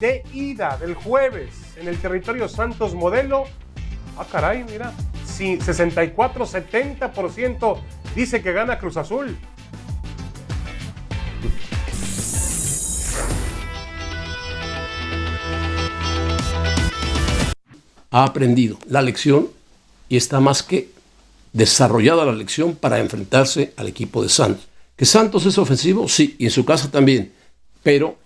de ida del jueves en el territorio Santos Modelo. Ah, caray, mira. Sí, 64-70% dice que gana Cruz Azul. Ha aprendido la lección y está más que desarrollada la lección para enfrentarse al equipo de Santos. ¿Que Santos es ofensivo? Sí, y en su casa también. Pero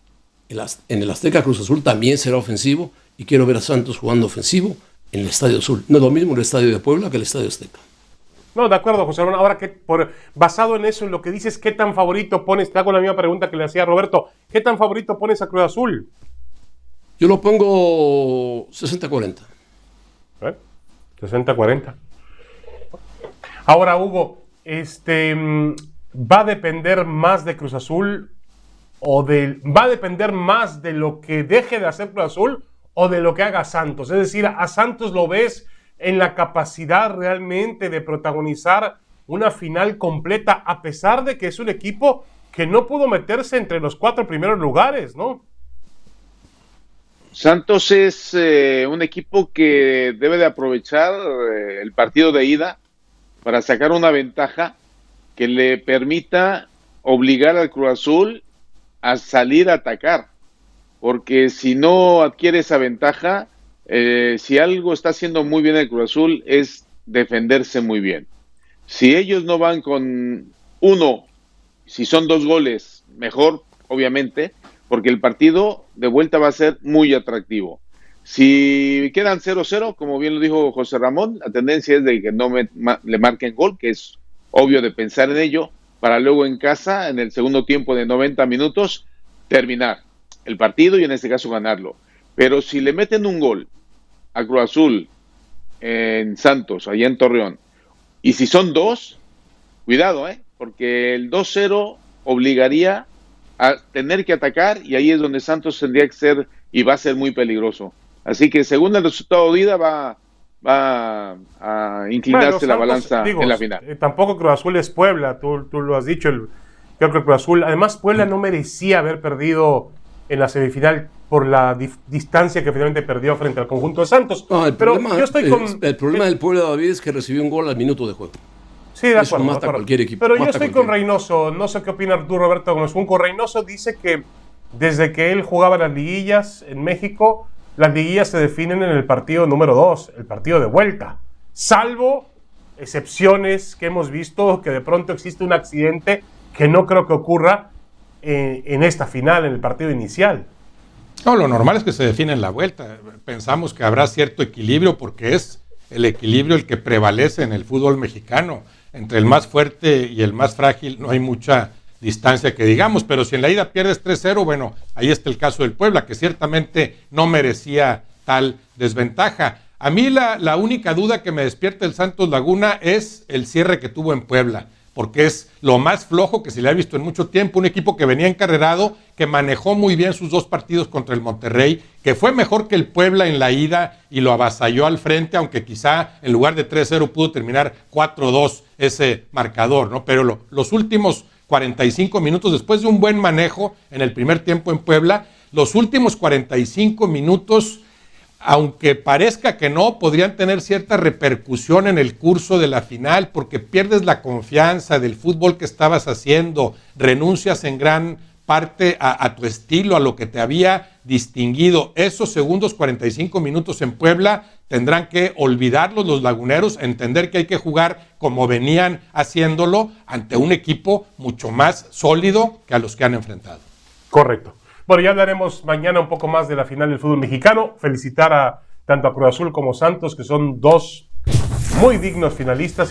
en el Azteca Cruz Azul también será ofensivo y quiero ver a Santos jugando ofensivo en el Estadio Azul. No es lo mismo el Estadio de Puebla que el Estadio Azteca. No, de acuerdo, José Ramón. Ahora, que por, basado en eso, en lo que dices, ¿qué tan favorito pones? Te hago la misma pregunta que le hacía Roberto. ¿Qué tan favorito pones a Cruz Azul? Yo lo pongo 60-40. ¿Eh? 60-40. Ahora, Hugo, este, mm, ¿va a depender más de Cruz Azul o va a depender más de lo que deje de hacer Cruz Azul o de lo que haga Santos. Es decir, a Santos lo ves en la capacidad realmente de protagonizar una final completa, a pesar de que es un equipo que no pudo meterse entre los cuatro primeros lugares, ¿no? Santos es eh, un equipo que debe de aprovechar eh, el partido de ida para sacar una ventaja que le permita obligar al Cruz Azul a salir a atacar, porque si no adquiere esa ventaja, eh, si algo está haciendo muy bien el Cruz Azul es defenderse muy bien. Si ellos no van con uno, si son dos goles, mejor, obviamente, porque el partido de vuelta va a ser muy atractivo. Si quedan 0-0, como bien lo dijo José Ramón, la tendencia es de que no le marquen gol, que es obvio de pensar en ello, para luego en casa, en el segundo tiempo de 90 minutos, terminar el partido y en este caso ganarlo. Pero si le meten un gol a Cruz Azul en Santos, allá en Torreón, y si son dos, cuidado, ¿eh? porque el 2-0 obligaría a tener que atacar y ahí es donde Santos tendría que ser y va a ser muy peligroso. Así que según el resultado de ida va, va a inclinarse la balanza en la final. Eh, tampoco Cruz Azul es Puebla, tú, tú lo has dicho, el, creo que Cruz Azul, además Puebla no merecía haber perdido en la semifinal por la distancia que finalmente perdió frente al conjunto de Santos. el Pero problema, yo estoy con, el, problema del Puebla David es que recibió un gol al minuto de juego. Sí, de acuerdo. Eso mata cualquier equipo. Pero yo estoy con Reynoso, no sé qué opina tú, Roberto Gómez Junco. Reynoso dice que desde que él jugaba las liguillas en México, las liguillas se definen en el partido número 2, el partido de vuelta. Salvo excepciones que hemos visto, que de pronto existe un accidente que no creo que ocurra eh, en esta final, en el partido inicial. No, lo normal es que se define en la vuelta. Pensamos que habrá cierto equilibrio porque es el equilibrio el que prevalece en el fútbol mexicano. Entre el más fuerte y el más frágil no hay mucha distancia que digamos, pero si en la ida pierdes 3-0, bueno, ahí está el caso del Puebla, que ciertamente no merecía tal desventaja. A mí la, la única duda que me despierta el Santos Laguna es el cierre que tuvo en Puebla porque es lo más flojo que se le ha visto en mucho tiempo, un equipo que venía encarrerado, que manejó muy bien sus dos partidos contra el Monterrey, que fue mejor que el Puebla en la ida y lo avasalló al frente, aunque quizá en lugar de 3-0 pudo terminar 4-2 ese marcador, ¿no? Pero los últimos 45 minutos, después de un buen manejo en el primer tiempo en Puebla, los últimos 45 minutos aunque parezca que no, podrían tener cierta repercusión en el curso de la final porque pierdes la confianza del fútbol que estabas haciendo, renuncias en gran parte a, tu estilo, a lo que te había distinguido. Esos segundos 45 minutos en Puebla tendrán que olvidarlos los laguneros, entender que hay que jugar como venían haciéndolo ante un equipo mucho más sólido que a los que han enfrentado. Correcto. Bueno, ya hablaremos mañana un poco más de la final del fútbol mexicano. Felicitar a tanto a Cruz Azul como Santos, que son dos muy dignos finalistas.